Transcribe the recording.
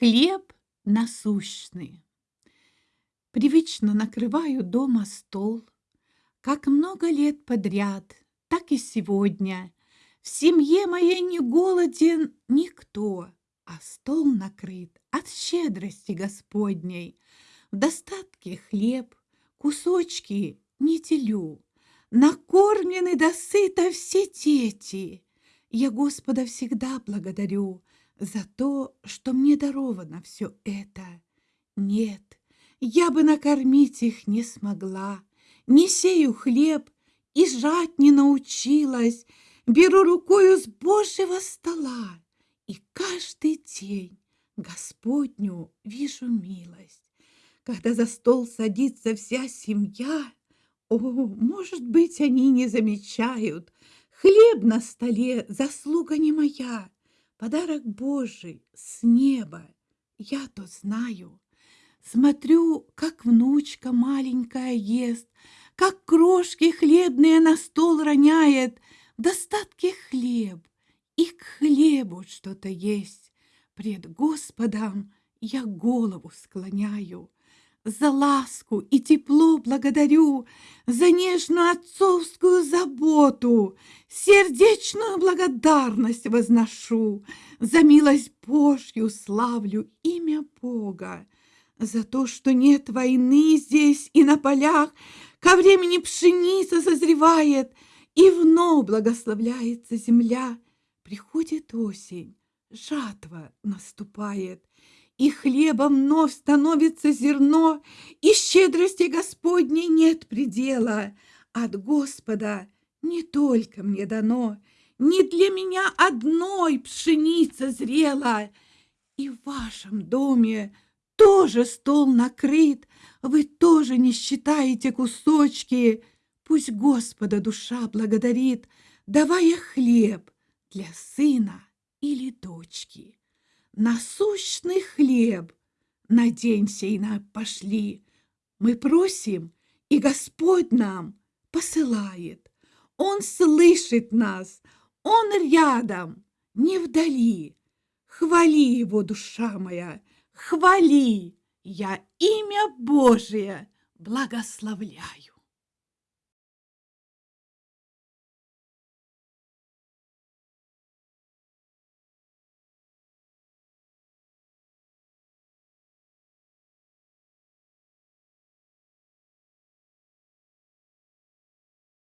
Хлеб насущный. Привычно накрываю дома стол, Как много лет подряд, так и сегодня. В семье моей не голоден никто, А стол накрыт от щедрости Господней. В достатке хлеб, кусочки не делю, Накормлены досыта все дети. Я Господа всегда благодарю за то, что мне даровано все это. Нет, я бы накормить их не смогла, не сею хлеб и жать не научилась, беру рукою с Божьего стола и каждый день Господню вижу милость. Когда за стол садится вся семья, о, может быть, они не замечают, хлеб на столе заслуга не моя, Подарок Божий с неба, я то знаю. Смотрю, как внучка маленькая ест, Как крошки хлебные на стол роняет, В достатке хлеб, и к хлебу что-то есть. Пред Господом я голову склоняю. За ласку и тепло благодарю, За нежную отцовскую заботу, Сердечную благодарность возношу, За милость Божью славлю имя Бога, За то, что нет войны здесь и на полях, Ко времени пшеница созревает, И вновь благословляется земля. Приходит осень, жатва наступает, и хлебом вновь становится зерно, и щедрости Господней нет предела. От Господа не только мне дано, не для меня одной пшеница зрела. И в вашем доме тоже стол накрыт, вы тоже не считаете кусочки. Пусть Господа душа благодарит, давая хлеб для сына или дочки насущный хлеб на день сей нам пошли. Мы просим, и Господь нам посылает. Он слышит нас, Он рядом, не вдали. Хвали Его, душа моя, хвали, я имя Божие благословляю.